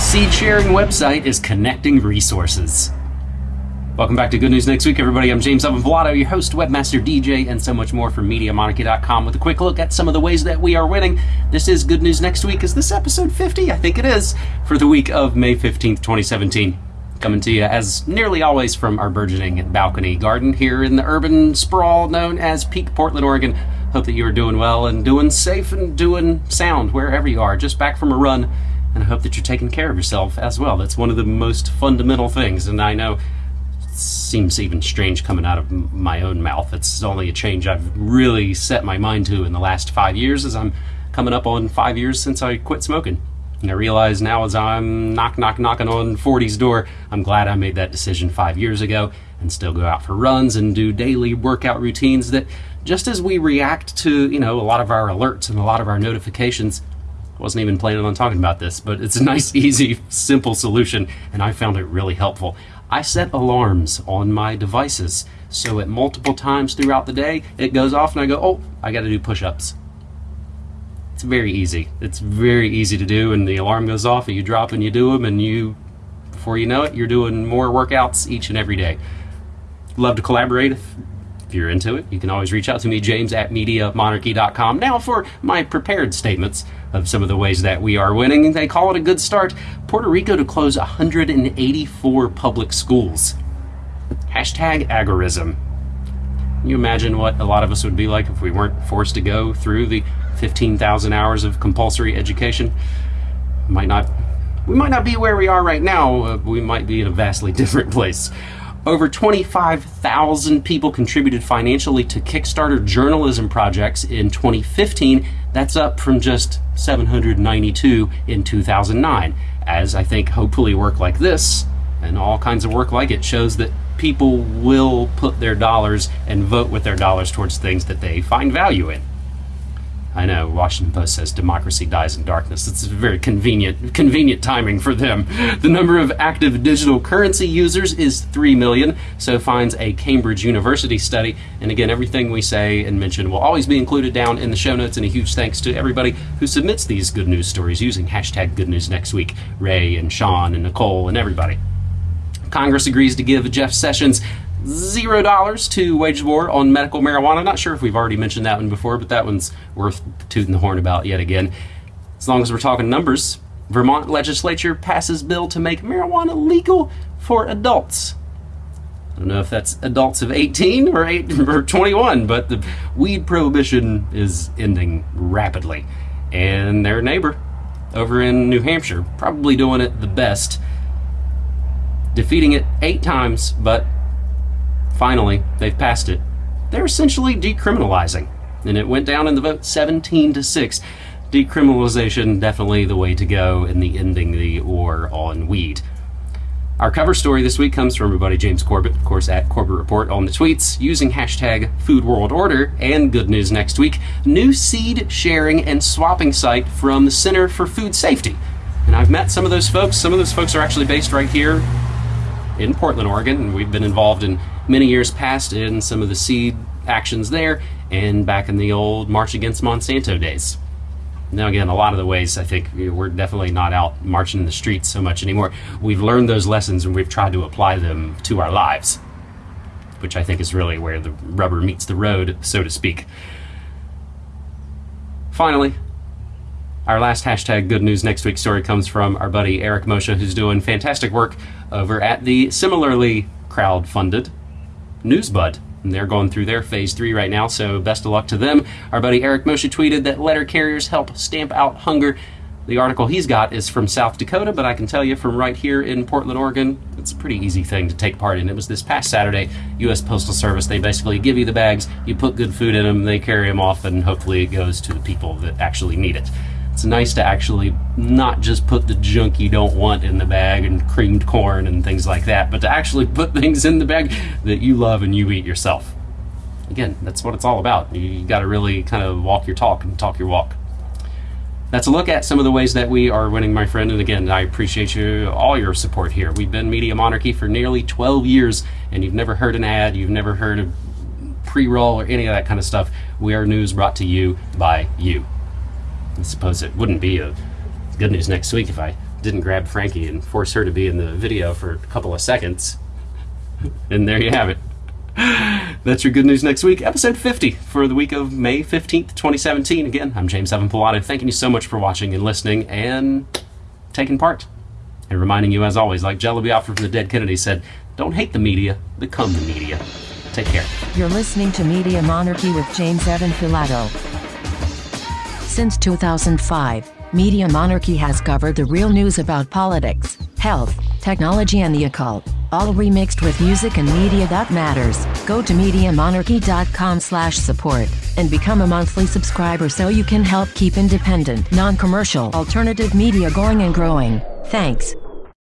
seed sharing website is connecting resources. Welcome back to Good News Next Week, everybody. I'm James Evan Pilato, your host, webmaster, DJ, and so much more from MediaMonarchy.com with a quick look at some of the ways that we are winning. This is Good News Next Week. Is this episode 50? I think it is, for the week of May 15th, 2017. Coming to you, as nearly always, from our burgeoning balcony garden here in the urban sprawl known as Peak Portland, Oregon. Hope that you are doing well and doing safe and doing sound wherever you are. Just back from a run, and I hope that you're taking care of yourself as well. That's one of the most fundamental things, and I know it seems even strange coming out of my own mouth. It's only a change I've really set my mind to in the last five years as I'm coming up on five years since I quit smoking. And I realize now as I'm knock, knock, knocking on 40's door, I'm glad I made that decision five years ago and still go out for runs and do daily workout routines that just as we react to, you know, a lot of our alerts and a lot of our notifications, wasn't even planning on talking about this, but it's a nice, easy, simple solution, and I found it really helpful. I set alarms on my devices, so at multiple times throughout the day, it goes off and I go, oh, I gotta do push-ups. It's very easy. It's very easy to do, and the alarm goes off, and you drop and you do them, and you, before you know it, you're doing more workouts each and every day. Love to collaborate if, if you're into it. You can always reach out to me, James at MediaMonarchy.com. Now for my prepared statements of some of the ways that we are winning. They call it a good start. Puerto Rico to close 184 public schools. Hashtag agorism. Can you imagine what a lot of us would be like if we weren't forced to go through the 15,000 hours of compulsory education. Might not, we might not be where we are right now. Uh, we might be in a vastly different place. Over 25,000 people contributed financially to Kickstarter journalism projects in 2015. That's up from just 792 in 2009. As I think hopefully work like this and all kinds of work like it shows that people will put their dollars and vote with their dollars towards things that they find value in. I know Washington Post says democracy dies in darkness. It's a very convenient convenient timing for them. The number of active digital currency users is 3 million, so finds a Cambridge University study. And again, everything we say and mention will always be included down in the show notes. And a huge thanks to everybody who submits these good news stories using hashtag good news next week. Ray and Sean and Nicole and everybody. Congress agrees to give Jeff Sessions zero dollars to wage war on medical marijuana. Not sure if we've already mentioned that one before, but that one's worth tooting the horn about yet again. As long as we're talking numbers, Vermont legislature passes bill to make marijuana legal for adults. I don't know if that's adults of 18 or 8 or 21, but the weed prohibition is ending rapidly. And their neighbor over in New Hampshire probably doing it the best, defeating it 8 times, but finally, they've passed it. They're essentially decriminalizing, and it went down in the vote 17 to 6. Decriminalization definitely the way to go in the ending the war on weed. Our cover story this week comes from buddy James Corbett, of course, at Corbett Report on the tweets, using hashtag Food World Order and Good News Next Week. New seed sharing and swapping site from the Center for Food Safety. And I've met some of those folks. Some of those folks are actually based right here in Portland, Oregon, and we've been involved in many years past in some of the seed actions there and back in the old March Against Monsanto days. Now, again, a lot of the ways I think we're definitely not out marching in the streets so much anymore. We've learned those lessons and we've tried to apply them to our lives, which I think is really where the rubber meets the road, so to speak. Finally, our last hashtag good news next week story comes from our buddy Eric Moshe, who's doing fantastic work over at the similarly crowd-funded Newsbud. And they're going through their phase three right now, so best of luck to them. Our buddy Eric Moshe tweeted that letter carriers help stamp out hunger. The article he's got is from South Dakota, but I can tell you from right here in Portland, Oregon, it's a pretty easy thing to take part in. It was this past Saturday, U.S. Postal Service. They basically give you the bags, you put good food in them, they carry them off, and hopefully it goes to the people that actually need it. It's nice to actually not just put the junk you don't want in the bag and creamed corn and things like that, but to actually put things in the bag that you love and you eat yourself. Again, that's what it's all about. You got to really kind of walk your talk and talk your walk. That's a look at some of the ways that we are winning, my friend. And again, I appreciate you all your support here. We've been Media Monarchy for nearly 12 years, and you've never heard an ad, you've never heard a pre-roll or any of that kind of stuff. We are news brought to you by you. I suppose it wouldn't be a good news next week if I didn't grab Frankie and force her to be in the video for a couple of seconds. And there you have it. That's your good news next week, episode 50 for the week of May 15th, 2017. Again, I'm James Evan Pilato. Thanking you so much for watching and listening and taking part. And reminding you, as always, like Jello Biafra from the Dead Kennedy said, don't hate the media, become the media. Take care. You're listening to Media Monarchy with James Evan Pilato. Since 2005, Media Monarchy has covered the real news about politics, health, technology and the occult, all remixed with music and media that matters. Go to MediaMonarchy.com slash support and become a monthly subscriber so you can help keep independent, non-commercial, alternative media going and growing. Thanks.